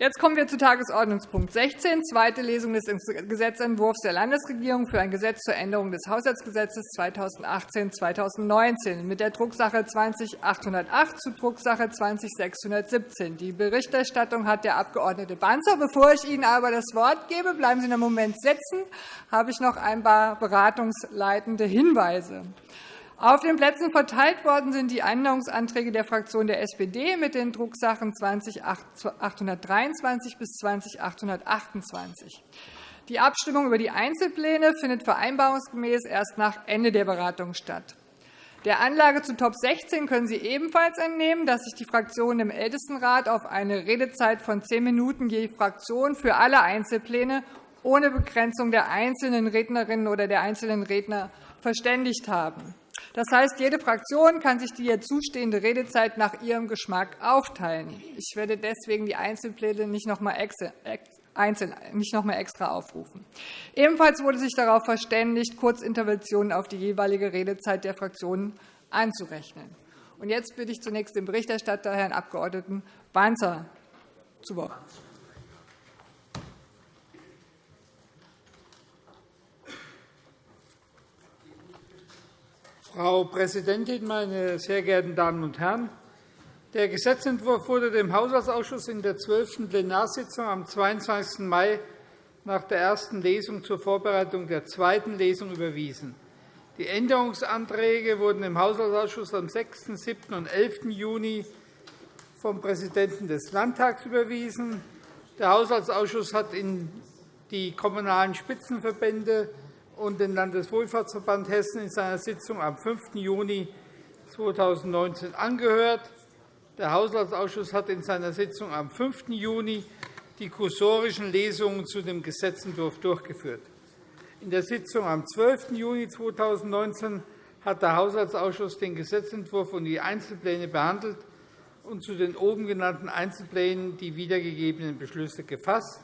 Jetzt kommen wir zu Tagesordnungspunkt 16, zweite Lesung des Gesetzentwurfs der Landesregierung für ein Gesetz zur Änderung des Haushaltsgesetzes 2018-2019 mit der Drucksache 20-808 zu Drucksache 20-617. Die Berichterstattung hat der Abg. Banzer. Bevor ich Ihnen aber das Wort gebe, bleiben Sie einen Moment sitzen, habe ich noch ein paar beratungsleitende Hinweise. Auf den Plätzen verteilt worden sind die Änderungsanträge der Fraktion der SPD mit den Drucksachen 20.823 bis 20.828. Die Abstimmung über die Einzelpläne findet vereinbarungsgemäß erst nach Ende der Beratung statt. Der Anlage zu Top 16 können Sie ebenfalls entnehmen, dass sich die Fraktionen im Ältestenrat auf eine Redezeit von zehn Minuten je Fraktion für alle Einzelpläne ohne Begrenzung der einzelnen Rednerinnen oder der einzelnen Redner verständigt haben. Das heißt, jede Fraktion kann sich die ihr zustehende Redezeit nach ihrem Geschmack aufteilen. Ich werde deswegen die Einzelpläne nicht noch einmal einzeln nicht noch einmal extra aufrufen. Ebenfalls wurde sich darauf verständigt, Kurzinterventionen auf die jeweilige Redezeit der Fraktionen anzurechnen. Jetzt bitte ich zunächst den Berichterstatter, Herrn Abg. Banzer, zu Wort. Frau Präsidentin, meine sehr geehrten Damen und Herren! Der Gesetzentwurf wurde dem Haushaltsausschuss in der 12. Plenarsitzung am 22. Mai nach der ersten Lesung zur Vorbereitung der zweiten Lesung überwiesen. Die Änderungsanträge wurden im Haushaltsausschuss am 6., 7. und 11. Juni vom Präsidenten des Landtags überwiesen. Der Haushaltsausschuss hat in die Kommunalen Spitzenverbände und den Landeswohlfahrtsverband Hessen in seiner Sitzung am 5. Juni 2019 angehört. Der Haushaltsausschuss hat in seiner Sitzung am 5. Juni die kursorischen Lesungen zu dem Gesetzentwurf durchgeführt. In der Sitzung am 12. Juni 2019 hat der Haushaltsausschuss den Gesetzentwurf und die Einzelpläne behandelt und zu den oben genannten Einzelplänen die wiedergegebenen Beschlüsse gefasst.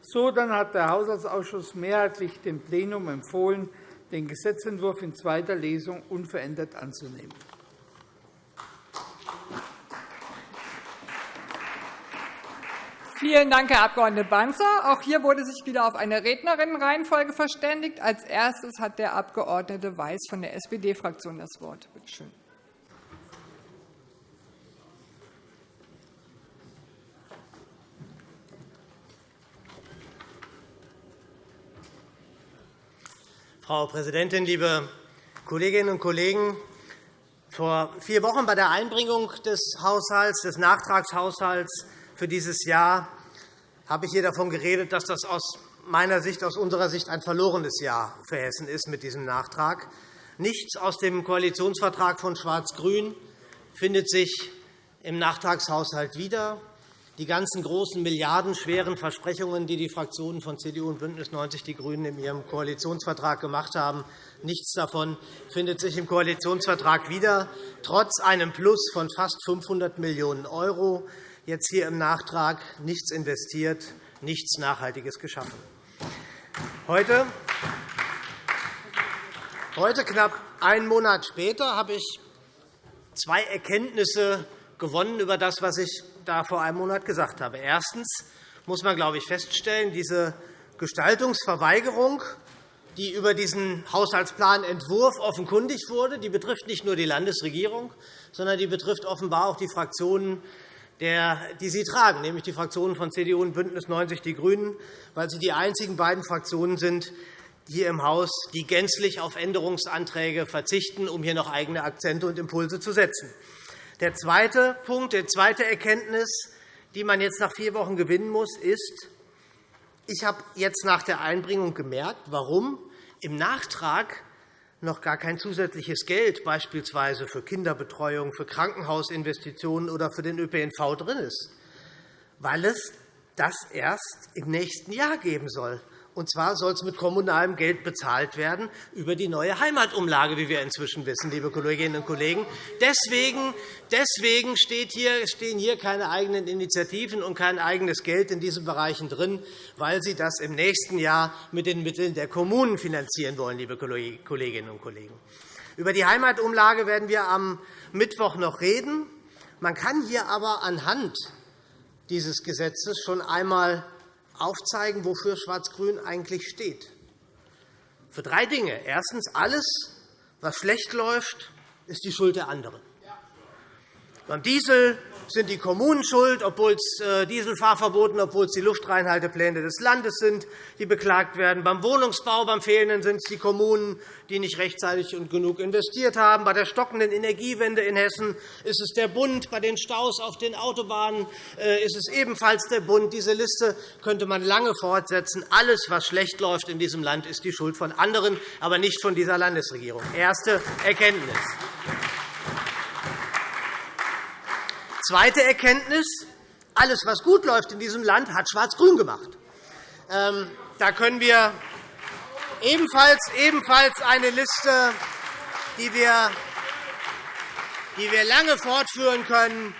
So dann hat der Haushaltsausschuss mehrheitlich dem Plenum empfohlen, den Gesetzentwurf in zweiter Lesung unverändert anzunehmen. Vielen Dank, Herr Abg. Banzer. Auch hier wurde sich wieder auf eine Rednerinnenreihenfolge verständigt. Als erstes hat der Abg. Weiß von der SPD-Fraktion das Wort. Bitte schön. Frau Präsidentin, liebe Kolleginnen und Kollegen! Vor vier Wochen bei der Einbringung des Haushalts, des Nachtragshaushalts für dieses Jahr habe ich hier davon geredet, dass das aus meiner Sicht, aus unserer Sicht ein verlorenes Jahr für Hessen ist mit diesem Nachtrag. Nichts aus dem Koalitionsvertrag von Schwarz-Grün findet sich im Nachtragshaushalt wieder die ganzen großen milliardenschweren Versprechungen, die die Fraktionen von CDU und BÜNDNIS 90 die GRÜNEN in ihrem Koalitionsvertrag gemacht haben, nichts davon findet sich im Koalitionsvertrag wieder, trotz einem Plus von fast 500 Millionen €, jetzt hier im Nachtrag nichts investiert, nichts Nachhaltiges geschaffen. Heute, heute knapp einen Monat später, habe ich zwei Erkenntnisse gewonnen über das, was ich da vor einem Monat gesagt habe. Erstens muss man, glaube ich, feststellen, diese Gestaltungsverweigerung, die über diesen Haushaltsplanentwurf offenkundig wurde, die betrifft nicht nur die Landesregierung, sondern die betrifft offenbar auch die Fraktionen, die sie tragen, nämlich die Fraktionen von CDU und BÜNDNIS 90 die GRÜNEN, weil sie die einzigen beiden Fraktionen sind hier im Haus, die gänzlich auf Änderungsanträge verzichten, um hier noch eigene Akzente und Impulse zu setzen. Der zweite Punkt, die zweite Erkenntnis, die man jetzt nach vier Wochen gewinnen muss, ist, ich habe jetzt nach der Einbringung gemerkt, warum im Nachtrag noch gar kein zusätzliches Geld beispielsweise für Kinderbetreuung, für Krankenhausinvestitionen oder für den ÖPNV drin ist, weil es das erst im nächsten Jahr geben soll. Und zwar soll es mit kommunalem Geld bezahlt werden über die neue Heimatumlage, wie wir inzwischen wissen, liebe Kolleginnen und Kollegen. Deswegen, deswegen stehen hier keine eigenen Initiativen und kein eigenes Geld in diesen Bereichen drin, weil Sie das im nächsten Jahr mit den Mitteln der Kommunen finanzieren wollen, liebe Kolleginnen und Kollegen. Über die Heimatumlage werden wir am Mittwoch noch reden. Man kann hier aber anhand dieses Gesetzes schon einmal aufzeigen, wofür Schwarz-Grün eigentlich steht. Für drei Dinge. Erstens. Alles, was schlecht läuft, ist die Schuld der anderen. Beim Diesel sind die Kommunen schuld, obwohl es äh, Dieselfahrverboten, obwohl es die Luftreinhaltepläne des Landes sind, die beklagt werden. Beim Wohnungsbau, beim Fehlenden sind es die Kommunen, die nicht rechtzeitig und genug investiert haben. Bei der stockenden Energiewende in Hessen ist es der Bund. Bei den Staus auf den Autobahnen äh, ist es ebenfalls der Bund. Diese Liste könnte man lange fortsetzen. Alles, was schlecht läuft in diesem Land, ist die Schuld von anderen, aber nicht von dieser Landesregierung. Erste Erkenntnis. Zweite Erkenntnis. Alles, was gut läuft in diesem Land, hat Schwarz-Grün gemacht. Ähm, da können wir ebenfalls, eine Liste, die wir, lange fortführen können,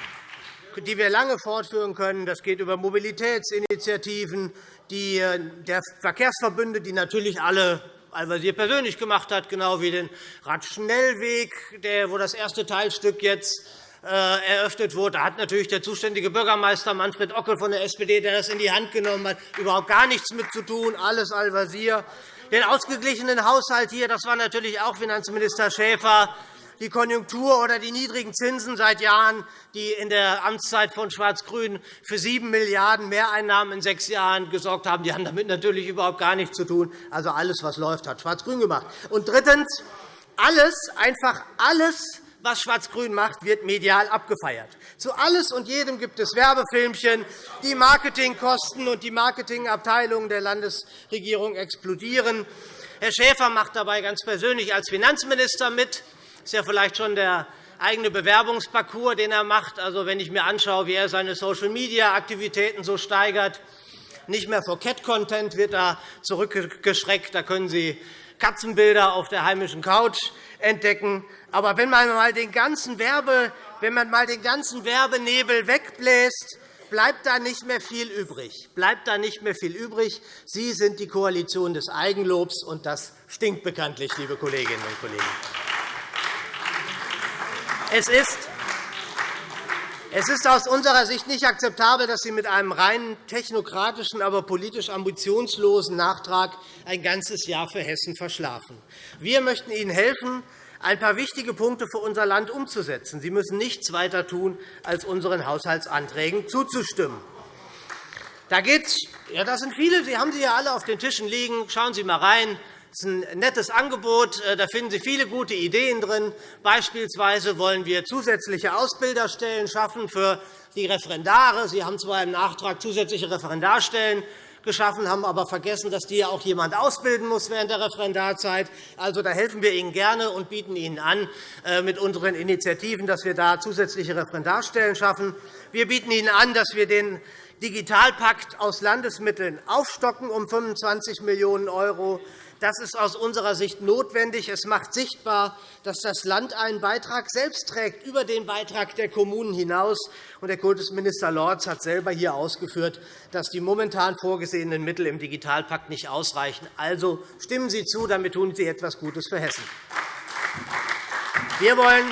die wir lange fortführen können. Das geht über Mobilitätsinitiativen, die, äh, der Verkehrsverbünde, die natürlich alle Al-Wazir persönlich gemacht hat, genau wie den Radschnellweg, wo das erste Teilstück jetzt eröffnet wurde, hat natürlich der zuständige Bürgermeister Manfred Ockel von der SPD, der das in die Hand genommen hat, überhaupt gar nichts mit zu tun. Alles Al-Wazir. Den ausgeglichenen Haushalt hier, das war natürlich auch Finanzminister Schäfer. Die Konjunktur oder die niedrigen Zinsen seit Jahren, die in der Amtszeit von Schwarz-Grün für 7 Milliarden € Mehreinnahmen in sechs Jahren gesorgt haben, die haben damit natürlich überhaupt gar nichts zu tun. Also alles, was läuft, hat Schwarz-Grün gemacht. Und drittens, alles, einfach alles, was Schwarz-Grün macht, wird medial abgefeiert. Zu alles und jedem gibt es Werbefilmchen. Die Marketingkosten und die Marketingabteilungen der Landesregierung explodieren. Herr Schäfer macht dabei ganz persönlich als Finanzminister mit. Das ist ja vielleicht schon der eigene Bewerbungsparcours, den er macht. Also, wenn ich mir anschaue, wie er seine Social-Media-Aktivitäten so steigert, nicht mehr vor Cat-Content wird da zurückgeschreckt. Da können Sie Katzenbilder auf der heimischen Couch entdecken. Aber wenn man mal den ganzen, Werbe, wenn man mal den ganzen Werbenebel wegbläst, bleibt da nicht mehr viel übrig. Bleibt da nicht mehr viel übrig. Sie sind die Koalition des Eigenlobs, und das stinkt bekanntlich, liebe Kolleginnen und Kollegen. Es ist es ist aus unserer Sicht nicht akzeptabel, dass Sie mit einem rein technokratischen, aber politisch ambitionslosen Nachtrag ein ganzes Jahr für Hessen verschlafen. Wir möchten Ihnen helfen, ein paar wichtige Punkte für unser Land umzusetzen. Sie müssen nichts weiter tun, als unseren Haushaltsanträgen zuzustimmen. Da geht's, ja, das sind viele, Sie haben sie ja alle auf den Tischen liegen. Schauen Sie einmal rein. Das ist ein nettes Angebot. Äh, da finden Sie viele gute Ideen drin. Beispielsweise wollen wir zusätzliche Ausbilderstellen schaffen für die Referendare. Sie haben zwar im Nachtrag zusätzliche Referendarstellen geschaffen, haben aber vergessen, dass die auch jemand ausbilden muss während der Referendarzeit. Also, da helfen wir Ihnen gerne und bieten Ihnen an, äh, mit unseren Initiativen, dass wir da zusätzliche Referendarstellen schaffen. Wir bieten Ihnen an, dass wir den Digitalpakt aus Landesmitteln aufstocken um 25 Millionen €. Das ist aus unserer Sicht notwendig. Es macht sichtbar, dass das Land einen Beitrag selbst trägt, über den Beitrag der Kommunen hinaus. Der Kultusminister Lorz hat selber hier ausgeführt, dass die momentan vorgesehenen Mittel im Digitalpakt nicht ausreichen. Also stimmen Sie zu, damit tun Sie etwas Gutes für Hessen. Wir wollen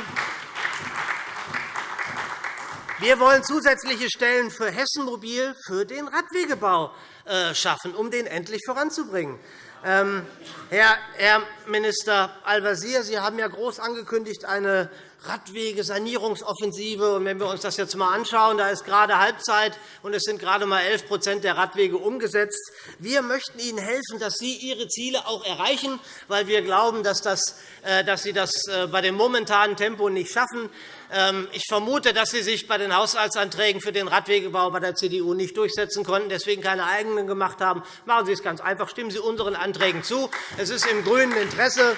wir wollen zusätzliche Stellen für Hessen Mobil für den Radwegebau äh, schaffen, um den endlich voranzubringen. Ähm, Herr Minister Al-Wazir, Sie haben ja groß angekündigt, eine Radwegesanierungsoffensive. Wenn wir uns das jetzt einmal anschauen, da ist gerade Halbzeit, und es sind gerade einmal 11 der Radwege umgesetzt. Wir möchten Ihnen helfen, dass Sie Ihre Ziele auch erreichen, weil wir glauben, dass, das, äh, dass Sie das äh, bei dem momentanen Tempo nicht schaffen. Ähm, ich vermute, dass Sie sich bei den Haushaltsanträgen für den Radwegebau bei der CDU nicht durchsetzen konnten, deswegen keine eigenen gemacht haben. Machen Sie es ganz einfach. Stimmen Sie unseren Anträgen zu. Es ist im grünen Interesse.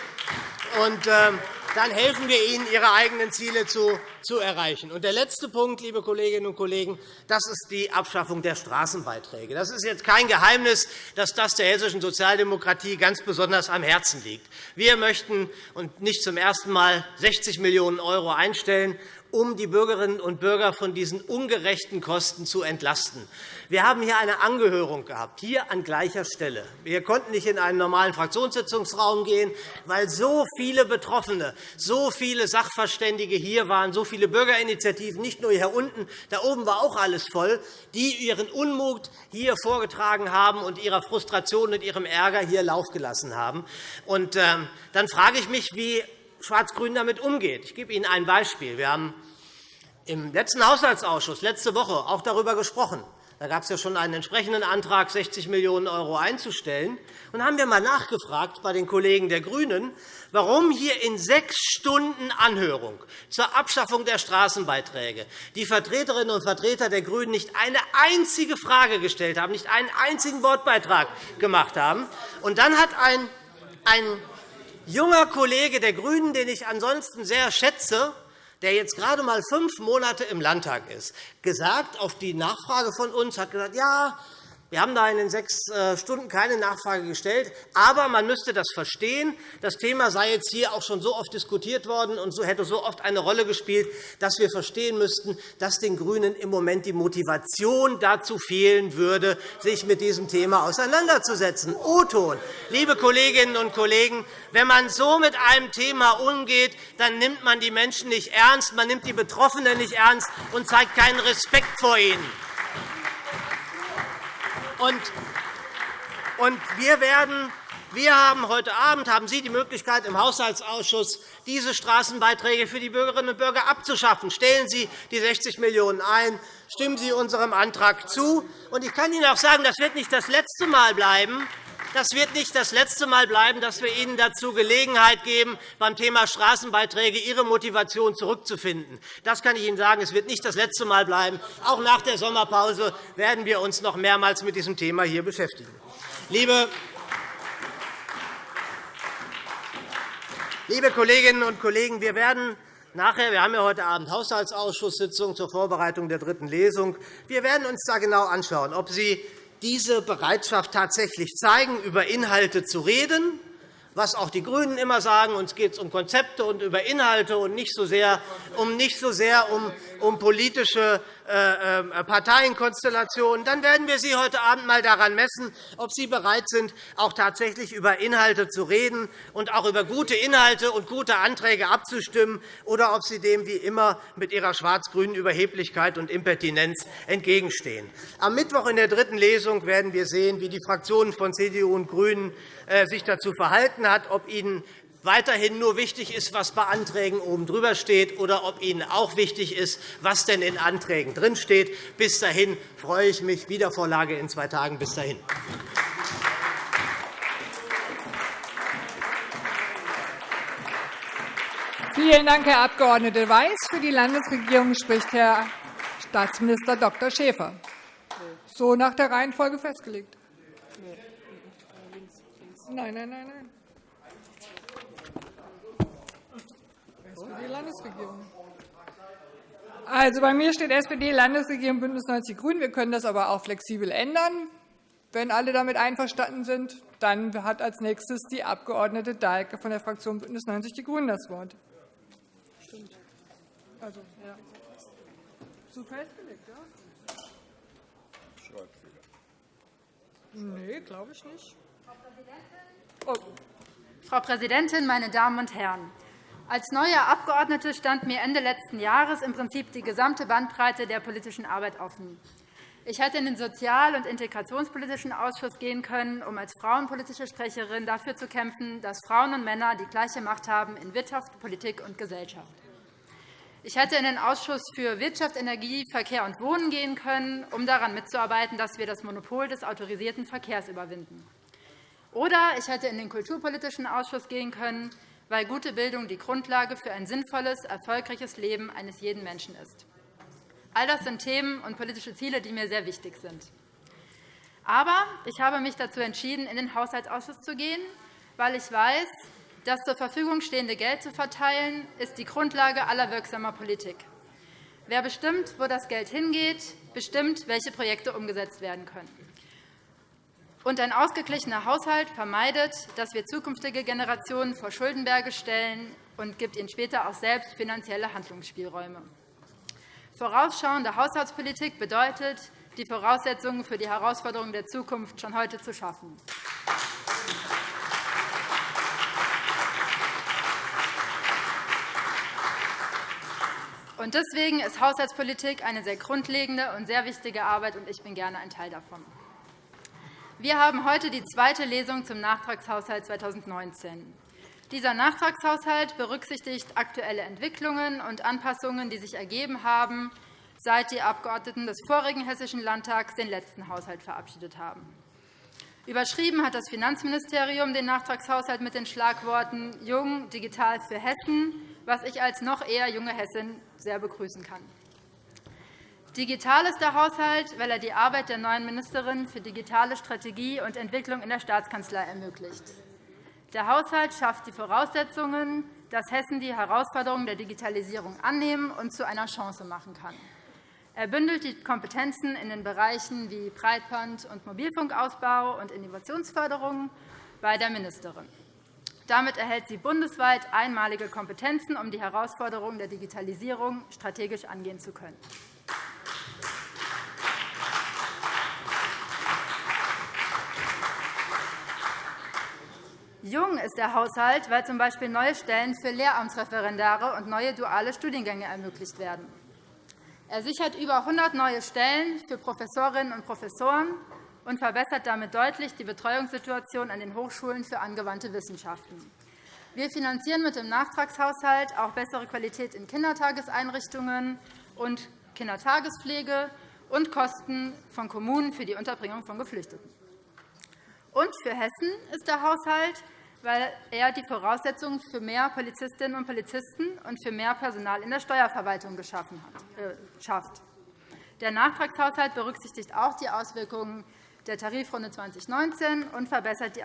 Und, ähm, dann helfen wir Ihnen, Ihre eigenen Ziele zu, erreichen. Und der letzte Punkt, liebe Kolleginnen und Kollegen, das ist die Abschaffung der Straßenbeiträge. Das ist jetzt kein Geheimnis, dass das der hessischen Sozialdemokratie ganz besonders am Herzen liegt. Wir möchten und nicht zum ersten Mal 60 Millionen € einstellen, um die Bürgerinnen und Bürger von diesen ungerechten Kosten zu entlasten. Wir haben hier eine Angehörung gehabt, hier an gleicher Stelle. Wir konnten nicht in einen normalen Fraktionssitzungsraum gehen, weil so viele Betroffene, so viele Sachverständige hier waren, so viele Bürgerinitiativen, nicht nur hier unten, da oben war auch alles voll, die ihren Unmut hier vorgetragen haben und ihrer Frustration und ihrem Ärger hier Lauf gelassen haben. Und, äh, dann frage ich mich, wie Schwarz-Grün damit umgeht. Ich gebe Ihnen ein Beispiel. Wir haben im letzten Haushaltsausschuss letzte Woche auch darüber gesprochen. Da gab es ja schon einen entsprechenden Antrag, 60 Millionen € einzustellen. Und haben wir einmal nachgefragt bei den Kollegen der GRÜNEN, warum hier in sechs Stunden Anhörung zur Abschaffung der Straßenbeiträge die Vertreterinnen und Vertreter der GRÜNEN nicht eine einzige Frage gestellt haben, nicht einen einzigen Wortbeitrag gemacht haben. Und dann hat ein, ein junger Kollege der GRÜNEN, den ich ansonsten sehr schätze, der jetzt gerade einmal fünf Monate im Landtag ist, gesagt auf die Nachfrage von uns, hat gesagt, ja, wir haben da in den sechs äh, Stunden keine Nachfrage gestellt. Aber man müsste das verstehen. Das Thema sei jetzt hier auch schon so oft diskutiert worden und hätte so oft eine Rolle gespielt, dass wir verstehen müssten, dass den GRÜNEN im Moment die Motivation dazu fehlen würde, sich mit diesem Thema auseinanderzusetzen. O-Ton. Liebe Kolleginnen und Kollegen, wenn man so mit einem Thema umgeht, dann nimmt man die Menschen nicht ernst, man nimmt die Betroffenen nicht ernst und zeigt keinen Respekt vor ihnen. Und wir werden wir haben heute Abend haben Sie die Möglichkeit, im Haushaltsausschuss diese Straßenbeiträge für die Bürgerinnen und Bürger abzuschaffen. Stellen Sie die 60 Millionen € ein. Stimmen Sie unserem Antrag zu. Ich kann Ihnen auch sagen, das wird nicht das letzte Mal bleiben. Das wird nicht das letzte Mal bleiben, dass wir Ihnen dazu Gelegenheit geben, beim Thema Straßenbeiträge Ihre Motivation zurückzufinden. Das kann ich Ihnen sagen. Es wird nicht das letzte Mal bleiben. Auch nach der Sommerpause werden wir uns noch mehrmals mit diesem Thema hier beschäftigen. Liebe Kolleginnen und Kollegen, wir werden nachher, wir haben ja heute Abend Haushaltsausschusssitzung zur Vorbereitung der dritten Lesung. Wir werden uns da genau anschauen, ob Sie diese Bereitschaft tatsächlich zeigen, über Inhalte zu reden, was auch die GRÜNEN immer sagen. Uns geht es um Konzepte und über Inhalte und nicht so sehr um, nicht so sehr um, um politische äh, äh, Parteienkonstellationen. Dann werden wir Sie heute Abend einmal daran messen, ob Sie bereit sind, auch tatsächlich über Inhalte zu reden und auch über gute Inhalte und gute Anträge abzustimmen, oder ob Sie dem wie immer mit Ihrer schwarz-grünen Überheblichkeit und Impertinenz entgegenstehen. Am Mittwoch in der dritten Lesung werden wir sehen, wie die Fraktionen von CDU und GRÜNEN äh, sich dazu verhalten hat, ob ihnen weiterhin nur wichtig ist, was bei Anträgen oben drüber steht, oder ob Ihnen auch wichtig ist, was denn in Anträgen drinsteht. Bis dahin freue ich mich. Wiedervorlage in zwei Tagen. Bis dahin. Vielen Dank, Herr Abg. Weiß. Für die Landesregierung spricht Herr Staatsminister Dr. Schäfer. So nach der Reihenfolge festgelegt. Nein, nein, nein, nein. SPD-Landesregierung. Also, bei mir steht SPD-Landesregierung BÜNDNIS 90 die GRÜNEN. Wir können das aber auch flexibel ändern. Wenn alle damit einverstanden sind, dann hat als nächstes die Abg. Dahlke von der Fraktion BÜNDNIS 90 die GRÜNEN das Wort. Stimmt. Also, ja. So festgelegt, ja? Schreibfehler. Nee, glaube ich nicht. Oh. Frau Präsidentin, meine Damen und Herren! Als neue Abgeordnete stand mir Ende letzten Jahres im Prinzip die gesamte Bandbreite der politischen Arbeit offen. Ich hätte in den Sozial- und Integrationspolitischen Ausschuss gehen können, um als frauenpolitische Sprecherin dafür zu kämpfen, dass Frauen und Männer die gleiche Macht haben in Wirtschaft, Politik und Gesellschaft. Ich hätte in den Ausschuss für Wirtschaft, Energie, Verkehr und Wohnen gehen können, um daran mitzuarbeiten, dass wir das Monopol des autorisierten Verkehrs überwinden. Oder ich hätte in den Kulturpolitischen Ausschuss gehen können, weil gute Bildung die Grundlage für ein sinnvolles, erfolgreiches Leben eines jeden Menschen ist. All das sind Themen und politische Ziele, die mir sehr wichtig sind. Aber ich habe mich dazu entschieden, in den Haushaltsausschuss zu gehen, weil ich weiß, das zur Verfügung stehende Geld zu verteilen, ist die Grundlage aller wirksamer Politik. Wer bestimmt, wo das Geld hingeht, bestimmt, welche Projekte umgesetzt werden können. Und ein ausgeglichener Haushalt vermeidet, dass wir zukünftige Generationen vor Schuldenberge stellen und gibt ihnen später auch selbst finanzielle Handlungsspielräume. Vorausschauende Haushaltspolitik bedeutet, die Voraussetzungen für die Herausforderungen der Zukunft schon heute zu schaffen. Und deswegen ist Haushaltspolitik eine sehr grundlegende und sehr wichtige Arbeit, und ich bin gerne ein Teil davon. Wir haben heute die zweite Lesung zum Nachtragshaushalt 2019. Dieser Nachtragshaushalt berücksichtigt aktuelle Entwicklungen und Anpassungen, die sich ergeben haben, seit die Abgeordneten des vorigen Hessischen Landtags den letzten Haushalt verabschiedet haben. Überschrieben hat das Finanzministerium den Nachtragshaushalt mit den Schlagworten Jung, digital für Hessen, was ich als noch eher junge Hessin sehr begrüßen kann. Digital ist der Haushalt, weil er die Arbeit der neuen Ministerin für digitale Strategie und Entwicklung in der Staatskanzlei ermöglicht. Der Haushalt schafft die Voraussetzungen, dass Hessen die Herausforderungen der Digitalisierung annehmen und zu einer Chance machen kann. Er bündelt die Kompetenzen in den Bereichen wie Breitband- und Mobilfunkausbau und Innovationsförderung bei der Ministerin. Damit erhält sie bundesweit einmalige Kompetenzen, um die Herausforderungen der Digitalisierung strategisch angehen zu können. Jung ist der Haushalt, weil z.B. neue Stellen für Lehramtsreferendare und neue duale Studiengänge ermöglicht werden. Er sichert über 100 neue Stellen für Professorinnen und Professoren und verbessert damit deutlich die Betreuungssituation an den Hochschulen für angewandte Wissenschaften. Wir finanzieren mit dem Nachtragshaushalt auch bessere Qualität in Kindertageseinrichtungen und Kindertagespflege und Kosten von Kommunen für die Unterbringung von Geflüchteten. Und für Hessen ist der Haushalt, weil er die Voraussetzungen für mehr Polizistinnen und Polizisten und für mehr Personal in der Steuerverwaltung geschaffen hat, äh, schafft. Der Nachtragshaushalt berücksichtigt auch die Auswirkungen der Tarifrunde 2019 und verbessert die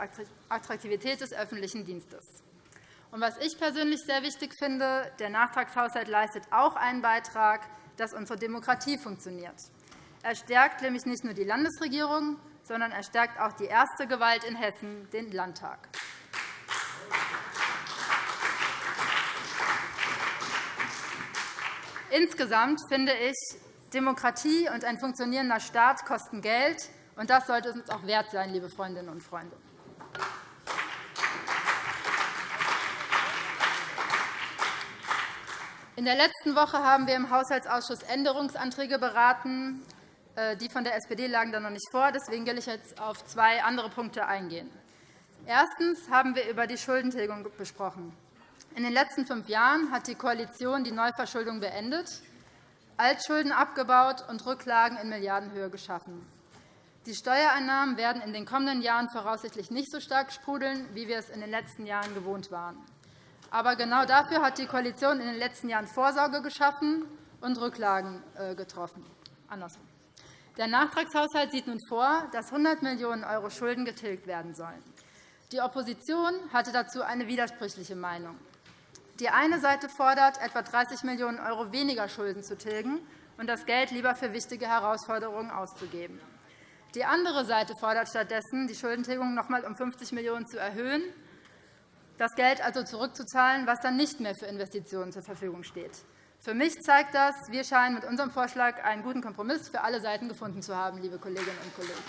Attraktivität des öffentlichen Dienstes. Und was ich persönlich sehr wichtig finde, der Nachtragshaushalt leistet auch einen Beitrag, dass unsere Demokratie funktioniert. Er stärkt nämlich nicht nur die Landesregierung, sondern er stärkt auch die erste Gewalt in Hessen, den Landtag. Insgesamt finde ich, Demokratie und ein funktionierender Staat kosten Geld, und das sollte es uns auch wert sein, liebe Freundinnen und Freunde. In der letzten Woche haben wir im Haushaltsausschuss Änderungsanträge beraten. Äh, die von der SPD lagen da noch nicht vor. Deswegen will ich jetzt auf zwei andere Punkte eingehen. Erstens haben wir über die Schuldentilgung besprochen. In den letzten fünf Jahren hat die Koalition die Neuverschuldung beendet, Altschulden abgebaut und Rücklagen in Milliardenhöhe geschaffen. Die Steuereinnahmen werden in den kommenden Jahren voraussichtlich nicht so stark sprudeln, wie wir es in den letzten Jahren gewohnt waren. Aber genau dafür hat die Koalition in den letzten Jahren Vorsorge geschaffen und Rücklagen äh, getroffen. Andersrum. Der Nachtragshaushalt sieht nun vor, dass 100 Millionen € Schulden getilgt werden sollen. Die Opposition hatte dazu eine widersprüchliche Meinung. Die eine Seite fordert, etwa 30 Millionen € weniger Schulden zu tilgen und das Geld lieber für wichtige Herausforderungen auszugeben. Die andere Seite fordert stattdessen, die Schuldentilgung noch einmal um 50 Millionen € zu erhöhen, das Geld also zurückzuzahlen, was dann nicht mehr für Investitionen zur Verfügung steht. Für mich zeigt das, wir scheinen mit unserem Vorschlag einen guten Kompromiss für alle Seiten gefunden zu haben, liebe Kolleginnen und Kollegen.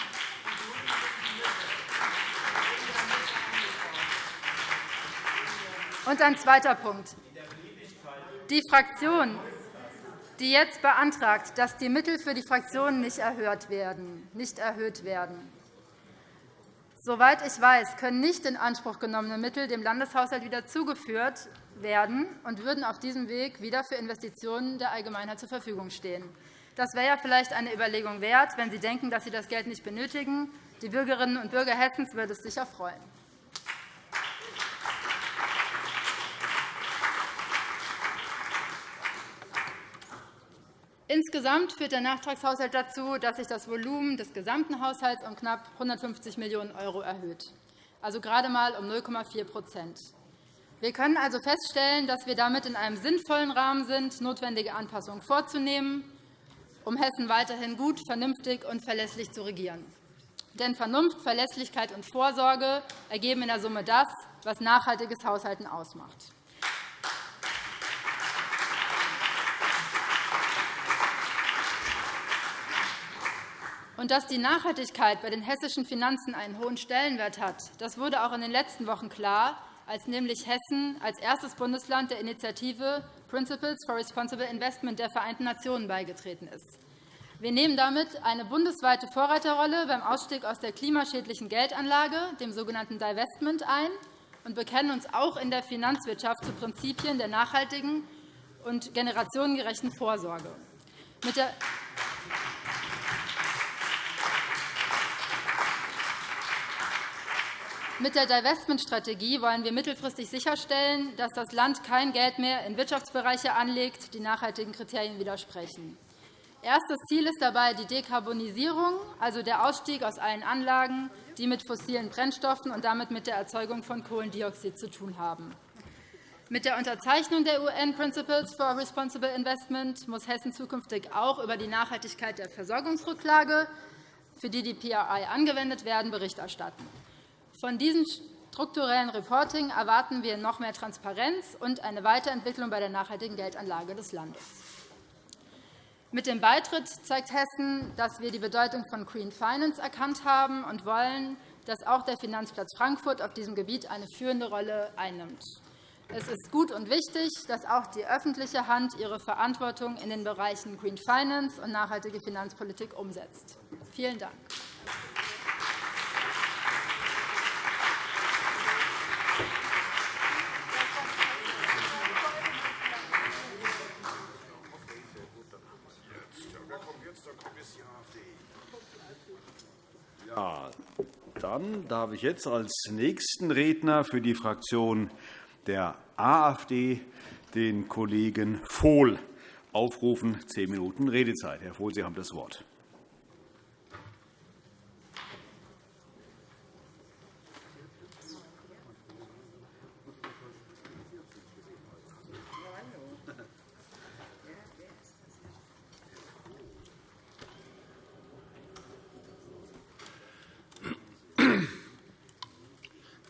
Und ein zweiter Punkt. Die Fraktion, die jetzt beantragt, dass die Mittel für die Fraktionen nicht erhöht werden, nicht erhöht werden. Soweit ich weiß, können nicht in Anspruch genommene Mittel dem Landeshaushalt wieder zugeführt werden und würden auf diesem Weg wieder für Investitionen der Allgemeinheit zur Verfügung stehen. Das wäre ja vielleicht eine Überlegung wert, wenn Sie denken, dass Sie das Geld nicht benötigen. Die Bürgerinnen und Bürger Hessens würde es sicher freuen. Insgesamt führt der Nachtragshaushalt dazu, dass sich das Volumen des gesamten Haushalts um knapp 150 Millionen € erhöht, also gerade einmal um 0,4 Wir können also feststellen, dass wir damit in einem sinnvollen Rahmen sind, notwendige Anpassungen vorzunehmen, um Hessen weiterhin gut, vernünftig und verlässlich zu regieren. Denn Vernunft, Verlässlichkeit und Vorsorge ergeben in der Summe das, was nachhaltiges Haushalten ausmacht. Und dass die Nachhaltigkeit bei den hessischen Finanzen einen hohen Stellenwert hat, das wurde auch in den letzten Wochen klar, als nämlich Hessen als erstes Bundesland der Initiative Principles for Responsible Investment der Vereinten Nationen beigetreten ist. Wir nehmen damit eine bundesweite Vorreiterrolle beim Ausstieg aus der klimaschädlichen Geldanlage, dem sogenannten Divestment, ein und bekennen uns auch in der Finanzwirtschaft zu Prinzipien der nachhaltigen und generationengerechten Vorsorge. Mit der Mit der Divestment-Strategie wollen wir mittelfristig sicherstellen, dass das Land kein Geld mehr in Wirtschaftsbereiche anlegt, die nachhaltigen Kriterien widersprechen. Erstes Ziel ist dabei die Dekarbonisierung, also der Ausstieg aus allen Anlagen, die mit fossilen Brennstoffen und damit mit der Erzeugung von Kohlendioxid zu tun haben. Mit der Unterzeichnung der UN Principles for Responsible Investment muss Hessen zukünftig auch über die Nachhaltigkeit der Versorgungsrücklage, für die die PRI angewendet werden, Bericht erstatten. Von diesem strukturellen Reporting erwarten wir noch mehr Transparenz und eine Weiterentwicklung bei der nachhaltigen Geldanlage des Landes. Mit dem Beitritt zeigt Hessen, dass wir die Bedeutung von Green Finance erkannt haben und wollen, dass auch der Finanzplatz Frankfurt auf diesem Gebiet eine führende Rolle einnimmt. Es ist gut und wichtig, dass auch die öffentliche Hand ihre Verantwortung in den Bereichen Green Finance und nachhaltige Finanzpolitik umsetzt. Vielen Dank. Ja, dann darf ich jetzt als nächsten Redner für die Fraktion der AfD den Kollegen Vohl aufrufen. Zehn Minuten Redezeit. Herr Vohl, Sie haben das Wort.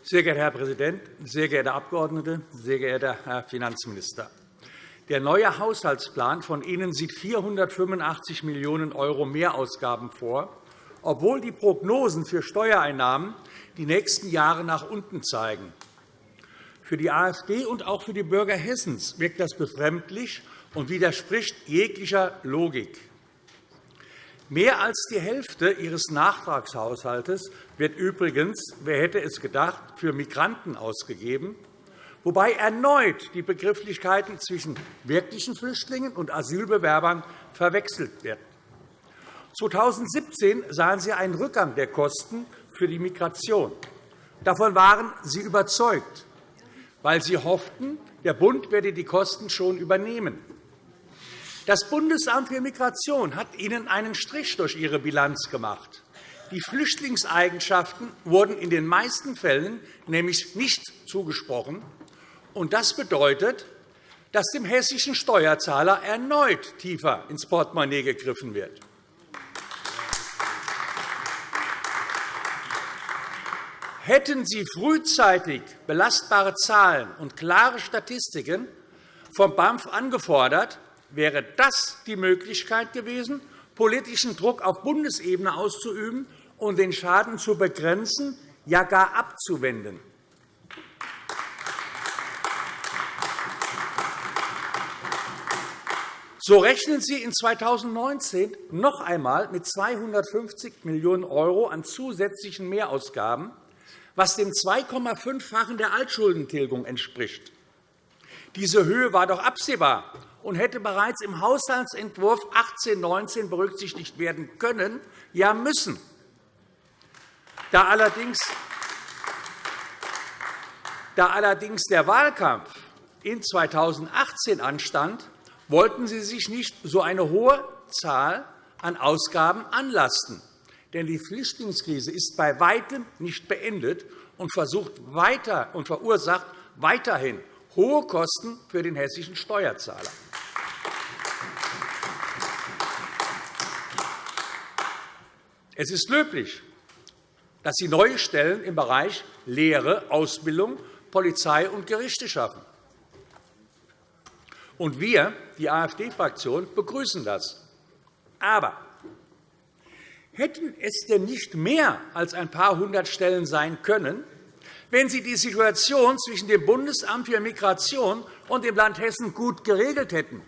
Sehr geehrter Herr Präsident, sehr geehrte Abgeordnete, sehr geehrter Herr Finanzminister! Der neue Haushaltsplan von Ihnen sieht 485 Millionen € Mehrausgaben vor, obwohl die Prognosen für Steuereinnahmen die nächsten Jahre nach unten zeigen. Für die AfD und auch für die Bürger Hessens wirkt das befremdlich und widerspricht jeglicher Logik. Mehr als die Hälfte Ihres Nachtragshaushalts wird übrigens, wer hätte es gedacht, für Migranten ausgegeben, wobei erneut die Begrifflichkeiten zwischen wirklichen Flüchtlingen und Asylbewerbern verwechselt werden. 2017 sahen Sie einen Rückgang der Kosten für die Migration. Davon waren Sie überzeugt, weil Sie hofften, der Bund werde die Kosten schon übernehmen. Das Bundesamt für Migration hat Ihnen einen Strich durch Ihre Bilanz gemacht. Die Flüchtlingseigenschaften wurden in den meisten Fällen nämlich nicht zugesprochen. Das bedeutet, dass dem hessischen Steuerzahler erneut tiefer ins Portemonnaie gegriffen wird. Hätten Sie frühzeitig belastbare Zahlen und klare Statistiken vom BAMF angefordert, wäre das die Möglichkeit gewesen, politischen Druck auf Bundesebene auszuüben und den Schaden zu begrenzen, ja gar abzuwenden. So rechnen Sie in 2019 noch einmal mit 250 Millionen € an zusätzlichen Mehrausgaben, was dem 2,5-fachen der Altschuldentilgung entspricht. Diese Höhe war doch absehbar und hätte bereits im Haushaltsentwurf 18-19 berücksichtigt werden können, ja müssen. Da allerdings, da allerdings der Wahlkampf in 2018 anstand, wollten Sie sich nicht so eine hohe Zahl an Ausgaben anlasten. Denn die Flüchtlingskrise ist bei Weitem nicht beendet und, versucht weiter und verursacht weiterhin hohe Kosten für den hessischen Steuerzahler. Es ist löblich, dass Sie neue Stellen im Bereich Lehre, Ausbildung, Polizei und Gerichte schaffen. Und wir, die AfD-Fraktion, begrüßen das. Aber hätten es denn nicht mehr als ein paar hundert Stellen sein können, wenn Sie die Situation zwischen dem Bundesamt für Migration und dem Land Hessen gut geregelt hätten?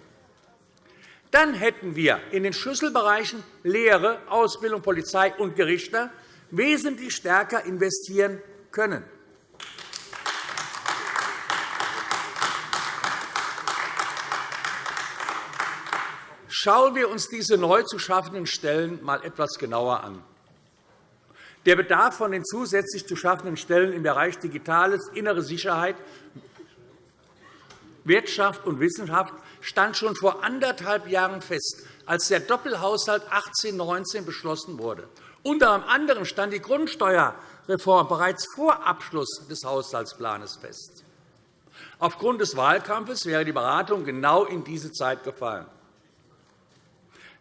Dann hätten wir in den Schlüsselbereichen Lehre, Ausbildung, Polizei und Gerichte wesentlich stärker investieren können. Schauen wir uns diese neu zu schaffenden Stellen einmal etwas genauer an. Der Bedarf von den zusätzlich zu schaffenden Stellen im Bereich Digitales, innere Sicherheit, Wirtschaft und Wissenschaft stand schon vor anderthalb Jahren fest, als der Doppelhaushalt 18-19 beschlossen wurde. Unter anderem stand die Grundsteuerreform bereits vor Abschluss des Haushaltsplans fest. Aufgrund des Wahlkampfes wäre die Beratung genau in diese Zeit gefallen.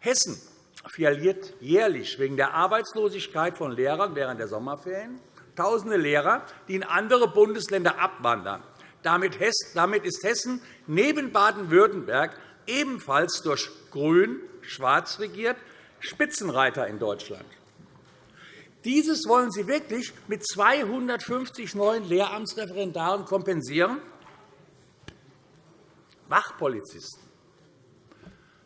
Hessen verliert jährlich wegen der Arbeitslosigkeit von Lehrern während der Sommerferien Tausende Lehrer, die in andere Bundesländer abwandern. Damit ist Hessen neben Baden-Württemberg ebenfalls durch Grün-Schwarz regiert Spitzenreiter in Deutschland. Dieses wollen Sie wirklich mit 250 neuen Lehramtsreferendaren kompensieren? Wachpolizisten.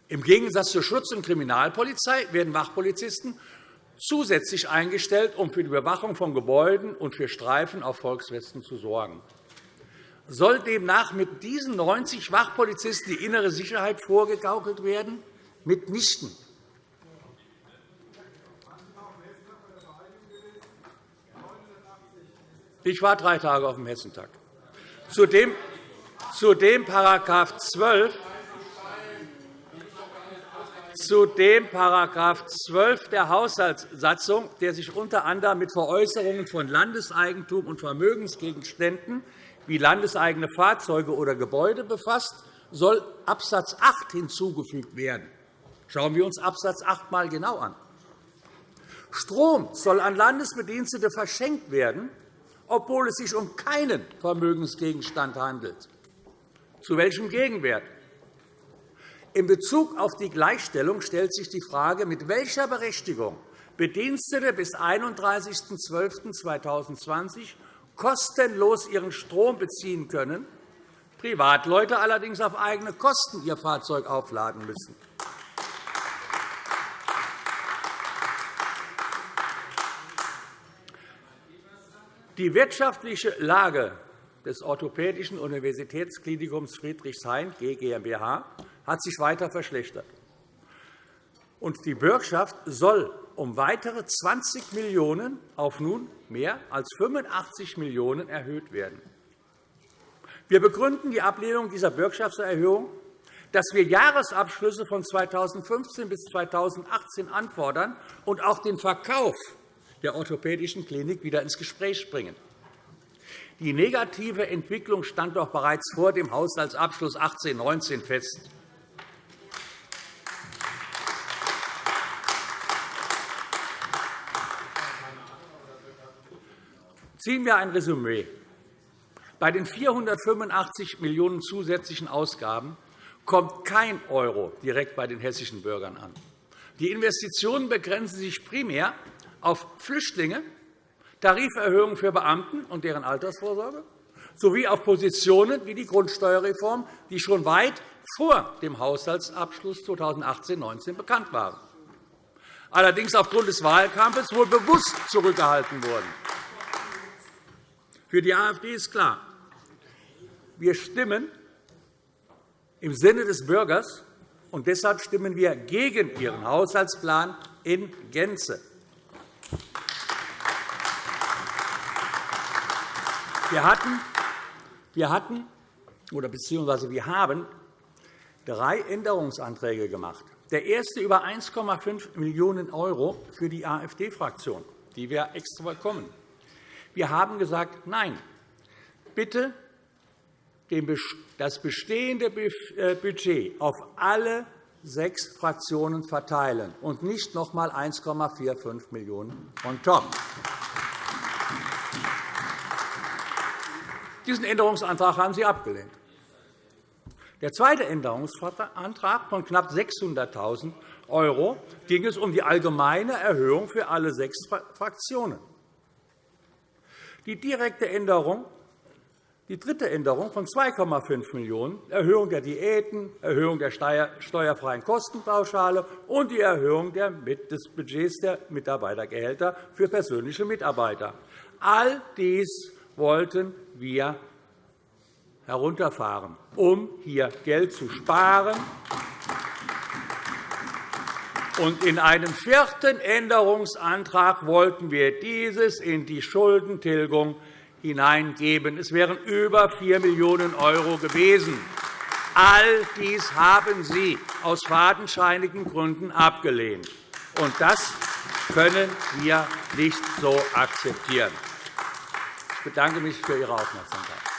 Im Gegensatz zur Schutz- und Kriminalpolizei werden Wachpolizisten zusätzlich eingestellt, um für die Überwachung von Gebäuden und für Streifen auf Volksfesten zu sorgen. Soll demnach mit diesen 90 Wachpolizisten die innere Sicherheit vorgegaukelt werden? Mitnichten. Ich war drei Tage auf dem Hessentag. Zudem, zudem § 12 zu dem § 12 der Haushaltssatzung, der sich unter anderem mit Veräußerungen von Landeseigentum und Vermögensgegenständen wie landeseigene Fahrzeuge oder Gebäude befasst, soll Abs. 8 hinzugefügt werden. Schauen wir uns Abs. 8 einmal genau an. Strom soll an Landesbedienstete verschenkt werden, obwohl es sich um keinen Vermögensgegenstand handelt. Zu welchem Gegenwert? In Bezug auf die Gleichstellung stellt sich die Frage, mit welcher Berechtigung Bedienstete bis 31.12.2020 kostenlos ihren Strom beziehen können, Privatleute allerdings auf eigene Kosten ihr Fahrzeug aufladen müssen. Die wirtschaftliche Lage des Orthopädischen Universitätsklinikums Friedrichshain GmbH hat sich weiter verschlechtert. die Bürgschaft soll um weitere 20 Millionen € auf nun mehr als 85 Millionen € erhöht werden. Wir begründen die Ablehnung dieser Bürgschaftserhöhung, dass wir Jahresabschlüsse von 2015 bis 2018 anfordern und auch den Verkauf der orthopädischen Klinik wieder ins Gespräch bringen. Die negative Entwicklung stand doch bereits vor dem Haushaltsabschluss 18-19 fest. Ziehen wir ein Resümee. Bei den 485 Millionen € zusätzlichen Ausgaben kommt kein Euro direkt bei den hessischen Bürgern an. Die Investitionen begrenzen sich primär auf Flüchtlinge, Tariferhöhungen für Beamten und deren Altersvorsorge sowie auf Positionen wie die Grundsteuerreform, die schon weit vor dem Haushaltsabschluss 2018-19 bekannt waren, allerdings aufgrund des Wahlkampfes wohl bewusst zurückgehalten wurden. Für die AfD ist klar, wir stimmen im Sinne des Bürgers, und deshalb stimmen wir gegen Ihren Haushaltsplan in Gänze. Wir hatten, wir hatten oder beziehungsweise wir haben drei Änderungsanträge gemacht. Der erste über 1,5 Millionen € für die AfD-Fraktion, die wir extra bekommen. Wir haben gesagt, nein, bitte das bestehende äh, Budget auf alle sechs Fraktionen verteilen und nicht noch einmal 1,45 Millionen € on top. Diesen Änderungsantrag haben Sie abgelehnt. Der zweite Änderungsantrag von knapp 600.000 € ging es um die allgemeine Erhöhung für alle sechs Fraktionen. Die direkte Änderung die dritte Änderung von 2,5 Millionen €, Erhöhung der Diäten, Erhöhung der steuerfreien Kostenpauschale und die Erhöhung des Budgets der Mitarbeitergehälter für persönliche Mitarbeiter. All dies wollten wir herunterfahren, um hier Geld zu sparen. Und in einem vierten Änderungsantrag wollten wir dieses in die Schuldentilgung hineingeben. Es wären über 4 Millionen € gewesen. All dies haben Sie aus fadenscheinigen Gründen abgelehnt. Und das können wir nicht so akzeptieren. Ich bedanke mich für Ihre Aufmerksamkeit.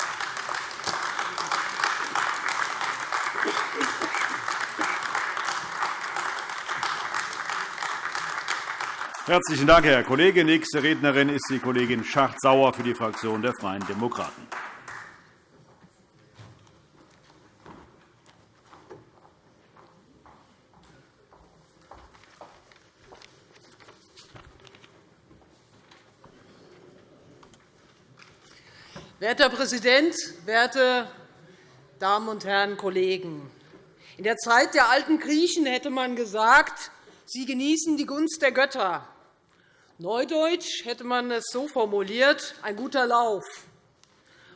Herzlichen Dank, Herr Kollege. Nächste Rednerin ist die Kollegin Schacht-Sauer für die Fraktion der Freien Demokraten. Werter Präsident, werte Damen und Herren Kollegen! In der Zeit der alten Griechen hätte man gesagt, sie genießen die Gunst der Götter. Neudeutsch hätte man es so formuliert, ein guter Lauf.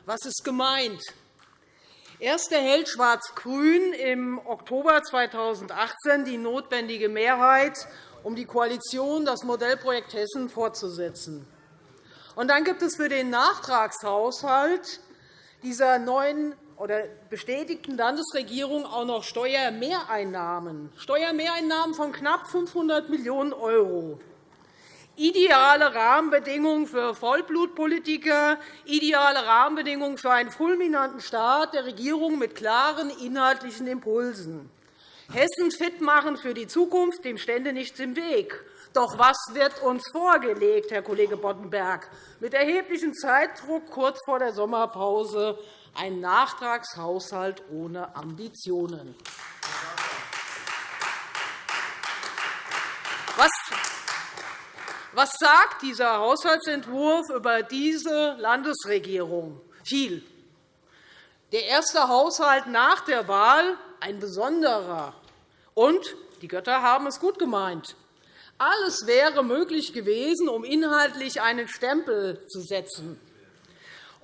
Was ist gemeint? Erst erhält Schwarz-Grün im Oktober 2018 die notwendige Mehrheit, um die Koalition das Modellprojekt Hessen fortzusetzen. Und dann gibt es für den Nachtragshaushalt dieser neuen oder bestätigten Landesregierung auch noch Steuermehreinnahmen, Steuermehreinnahmen von knapp 500 Millionen €. Ideale Rahmenbedingungen für Vollblutpolitiker, ideale Rahmenbedingungen für einen fulminanten Staat der Regierung mit klaren inhaltlichen Impulsen. Hessen fit machen für die Zukunft, dem stände nichts im Weg. Doch was wird uns vorgelegt, Herr Kollege Boddenberg? Mit erheblichem Zeitdruck kurz vor der Sommerpause ein Nachtragshaushalt ohne Ambitionen. Was sagt dieser Haushaltsentwurf über diese Landesregierung? Viel. Der erste Haushalt nach der Wahl, ein besonderer. Und die Götter haben es gut gemeint. Alles wäre möglich gewesen, um inhaltlich einen Stempel zu setzen,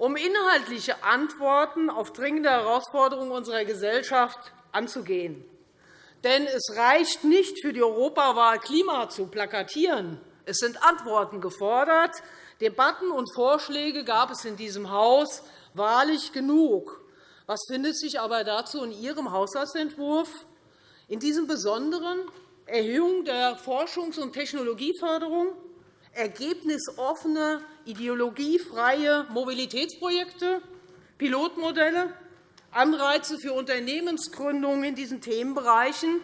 um inhaltliche Antworten auf dringende Herausforderungen unserer Gesellschaft anzugehen. Denn es reicht nicht, für die Europawahl Klima zu plakatieren. Es sind Antworten gefordert. Debatten und Vorschläge gab es in diesem Haus wahrlich genug. Was findet sich aber dazu in Ihrem Haushaltsentwurf? In diesem besonderen Erhöhung der Forschungs- und Technologieförderung, ergebnisoffene, ideologiefreie Mobilitätsprojekte, Pilotmodelle, Anreize für Unternehmensgründungen in diesen Themenbereichen,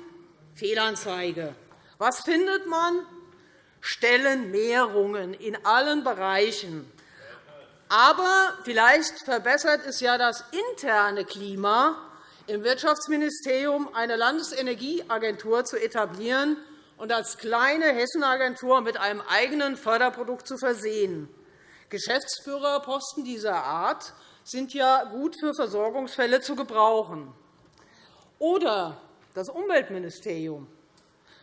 Fehlanzeige. Was findet man? Stellenmehrungen in allen Bereichen. Aber vielleicht verbessert es ja das interne Klima, im Wirtschaftsministerium eine Landesenergieagentur zu etablieren und als kleine Hessenagentur mit einem eigenen Förderprodukt zu versehen. Geschäftsführerposten dieser Art sind ja gut für Versorgungsfälle zu gebrauchen. Oder das Umweltministerium.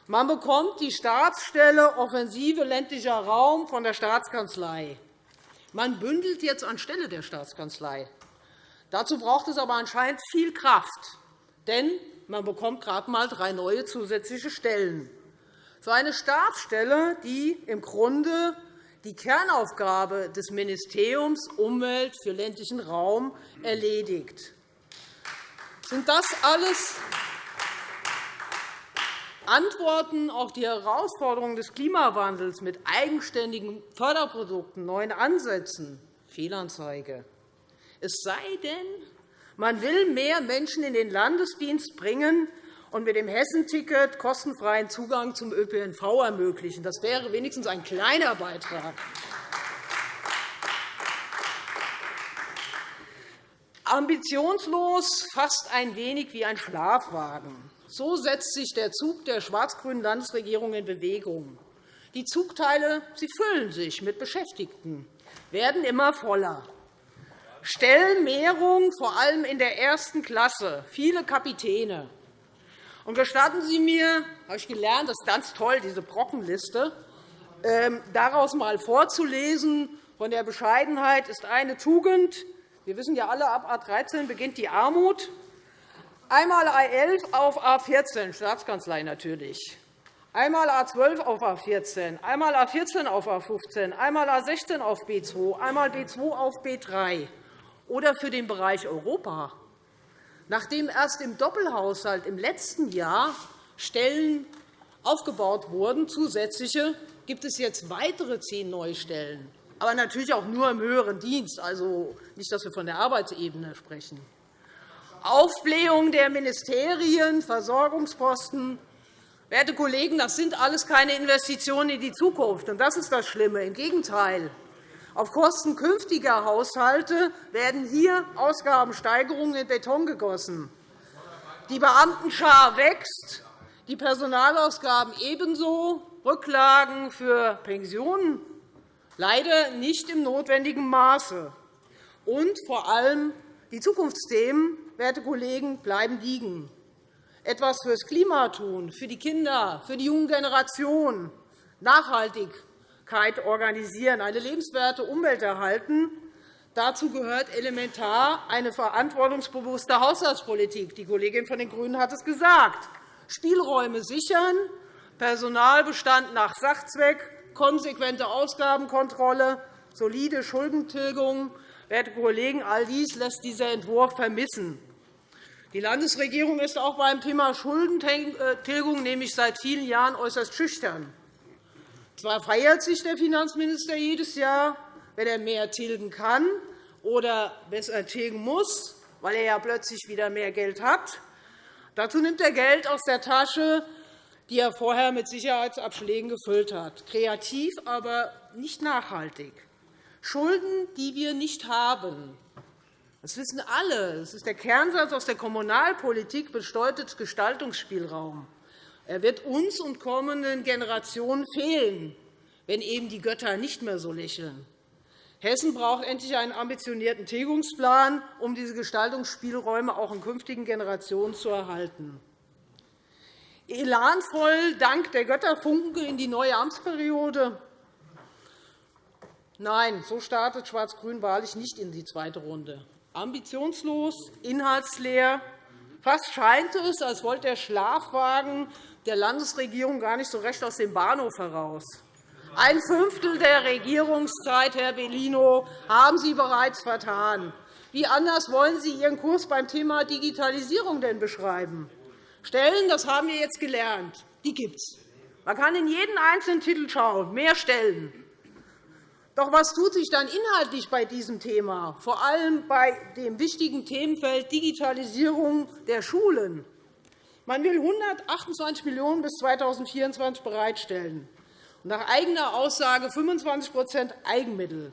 Man bekommt die Staatsstelle Offensive ländlicher Raum von der Staatskanzlei. Man bündelt jetzt anstelle der Staatskanzlei. Dazu braucht es aber anscheinend viel Kraft, denn man bekommt gerade einmal drei neue zusätzliche Stellen. Für eine Staatsstelle, die im Grunde die Kernaufgabe des Ministeriums Umwelt für ländlichen Raum erledigt. Sind das alles Antworten auf die Herausforderungen des Klimawandels mit eigenständigen Förderprodukten, neuen Ansätzen, Fehlanzeige. Es sei denn, man will mehr Menschen in den Landesdienst bringen und mit dem Hessenticket kostenfreien Zugang zum ÖPNV ermöglichen. Das wäre wenigstens ein kleiner Beitrag. Ambitionslos, fast ein wenig wie ein Schlafwagen. So setzt sich der Zug der schwarz-grünen Landesregierung in Bewegung. Die Zugteile sie füllen sich mit Beschäftigten, werden immer voller. Stellenmehrung, vor allem in der ersten Klasse, viele Kapitäne. Und gestatten Sie mir, habe ich gelernt, das ist ganz toll, diese Brockenliste, ähm, daraus einmal vorzulesen. Von der Bescheidenheit ist eine Tugend, wir wissen ja alle, ab A 13 beginnt die Armut. Einmal A 11 auf A 14, Staatskanzlei natürlich. Einmal A 12 auf A 14, einmal A 14 auf A 15, einmal A 16 auf B 2, einmal B 2 auf B 3. Oder für den Bereich Europa. Nachdem erst im Doppelhaushalt im letzten Jahr Stellen aufgebaut wurden, zusätzliche, gibt es jetzt weitere zehn neue Stellen aber natürlich auch nur im höheren Dienst, also nicht, dass wir von der Arbeitsebene sprechen. Aufblähung der Ministerien, Versorgungsposten. Werte Kollegen, das sind alles keine Investitionen in die Zukunft. Und das ist das Schlimme. Im Gegenteil. Auf Kosten künftiger Haushalte werden hier Ausgabensteigerungen in Beton gegossen. Die Beamtenschar wächst, die Personalausgaben ebenso, Rücklagen für Pensionen leider nicht im notwendigen Maße. Und vor allem die Zukunftsthemen, werte Kollegen, bleiben liegen. Etwas fürs Klima tun, für die Kinder, für die jungen Generationen, Nachhaltigkeit organisieren, eine lebenswerte Umwelt erhalten. Dazu gehört elementar eine verantwortungsbewusste Haushaltspolitik. Die Kollegin von den GRÜNEN hat es gesagt. Spielräume sichern, Personalbestand nach Sachzweck konsequente Ausgabenkontrolle, solide Schuldentilgung. Werte Kollegen, all dies lässt dieser Entwurf vermissen. Die Landesregierung ist auch beim Thema Schuldentilgung nämlich seit vielen Jahren äußerst schüchtern. Zwar feiert sich der Finanzminister jedes Jahr, wenn er mehr tilgen kann oder besser tilgen muss, weil er ja plötzlich wieder mehr Geld hat. Dazu nimmt er Geld aus der Tasche die er vorher mit Sicherheitsabschlägen gefüllt hat. Kreativ, aber nicht nachhaltig. Schulden, die wir nicht haben. Das wissen alle. Das ist der Kernsatz aus der Kommunalpolitik, bedeutet Gestaltungsspielraum. Er wird uns und kommenden Generationen fehlen, wenn eben die Götter nicht mehr so lächeln. Hessen braucht endlich einen ambitionierten Tilgungsplan, um diese Gestaltungsspielräume auch in künftigen Generationen zu erhalten elanvoll dank der Götterfunke in die neue Amtsperiode. Nein, so startet Schwarz-Grün wahrlich nicht in die zweite Runde. Ambitionslos, inhaltsleer. Fast scheint es, als wollte der Schlafwagen der Landesregierung gar nicht so recht aus dem Bahnhof heraus. Ein Fünftel der Regierungszeit, Herr Bellino, haben Sie bereits vertan. Wie anders wollen Sie Ihren Kurs beim Thema Digitalisierung denn beschreiben? Stellen, das haben wir jetzt gelernt, die gibt es. Man kann in jeden einzelnen Titel schauen, mehr Stellen. Doch was tut sich dann inhaltlich bei diesem Thema, vor allem bei dem wichtigen Themenfeld Digitalisierung der Schulen? Man will 128 Millionen € bis 2024 bereitstellen, nach eigener Aussage 25% Eigenmittel.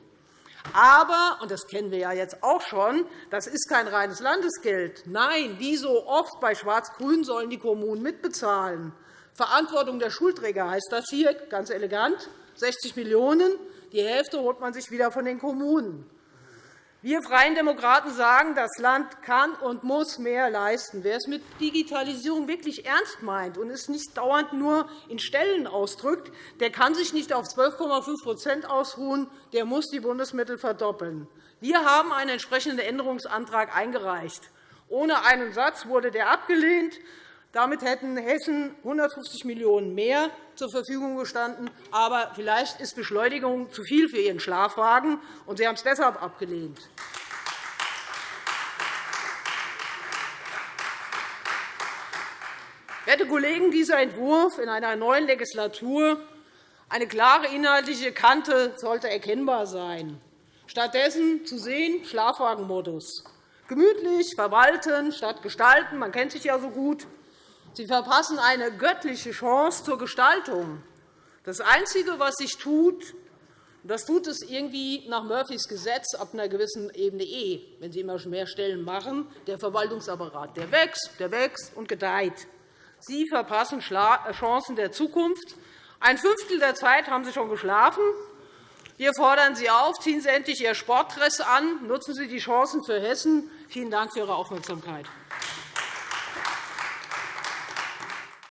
Aber, und das kennen wir ja jetzt auch schon, das ist kein reines Landesgeld. Nein, wie so oft bei Schwarz-Grün sollen die Kommunen mitbezahlen. Verantwortung der Schulträger heißt das hier, ganz elegant, 60 Millionen €. Die Hälfte holt man sich wieder von den Kommunen. Wir Freien Demokraten sagen, das Land kann und muss mehr leisten. Wer es mit Digitalisierung wirklich ernst meint und es nicht dauernd nur in Stellen ausdrückt, der kann sich nicht auf 12,5% ausruhen. Der muss die Bundesmittel verdoppeln. Wir haben einen entsprechenden Änderungsantrag eingereicht. Ohne einen Satz wurde der abgelehnt. Damit hätten Hessen 150 Millionen € mehr zur Verfügung gestanden. Aber vielleicht ist Beschleunigung zu viel für Ihren Schlafwagen, und Sie haben es deshalb abgelehnt. Werte Kollegen, dieser Entwurf in einer neuen Legislatur eine klare inhaltliche Kante sollte erkennbar sein. Stattdessen zu sehen Schlafwagenmodus. Gemütlich verwalten statt gestalten. Man kennt sich ja so gut. Sie verpassen eine göttliche Chance zur Gestaltung. Das Einzige, was sich tut, Das tut es irgendwie nach Murphys Gesetz ab einer gewissen Ebene eh, wenn Sie immer mehr Stellen machen. Der Verwaltungsapparat der wächst, der wächst und gedeiht. Sie verpassen äh, Chancen der Zukunft. Ein Fünftel der Zeit haben Sie schon geschlafen. Wir fordern Sie auf, ziehen Sie endlich Ihr Sportdress an, nutzen Sie die Chancen für Hessen. Vielen Dank für Ihre Aufmerksamkeit.